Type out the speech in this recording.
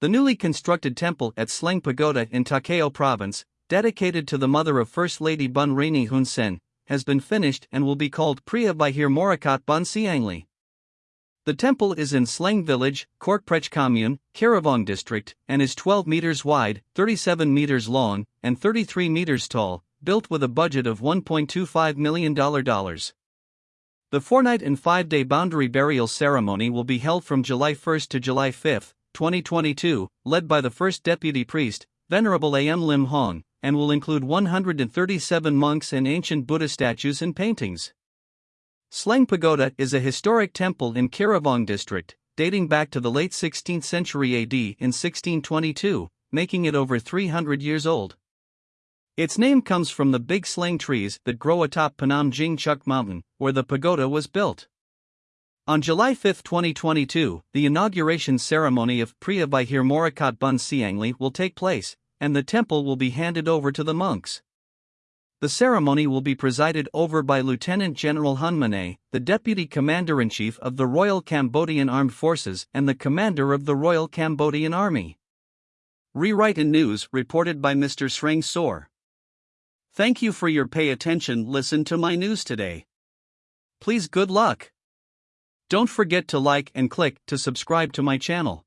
The newly constructed temple at Sleng Pagoda in Takeo Province, dedicated to the mother of First Lady Bun Rany Hun Sen, has been finished and will be called Priya Vihir Morakat Bun Siangli. The temple is in Sleng Village, Korkprech Commune, Karawang District, and is 12 meters wide, 37 meters long, and 33 meters tall, built with a budget of $1.25 million. The four night and five day boundary burial ceremony will be held from July 1 to July 5, 2022, led by the first deputy priest, Venerable A.M. Lim Hong, and will include 137 monks and ancient Buddha statues and paintings. Sleng Pagoda is a historic temple in Karawang district, dating back to the late 16th century AD in 1622, making it over 300 years old. Its name comes from the big slang trees that grow atop Panam Jing Chuk Mountain, where the pagoda was built. On July 5, 2022, the inauguration ceremony of Priya Vihir Morakat Bun Siangli will take place, and the temple will be handed over to the monks. The ceremony will be presided over by Lieutenant General Hun Manet, the Deputy Commander in Chief of the Royal Cambodian Armed Forces and the Commander of the Royal Cambodian Army. Rewrite in News reported by Mr. Sreng Sor. Thank you for your pay attention. Listen to my news today. Please good luck. Don't forget to like and click to subscribe to my channel.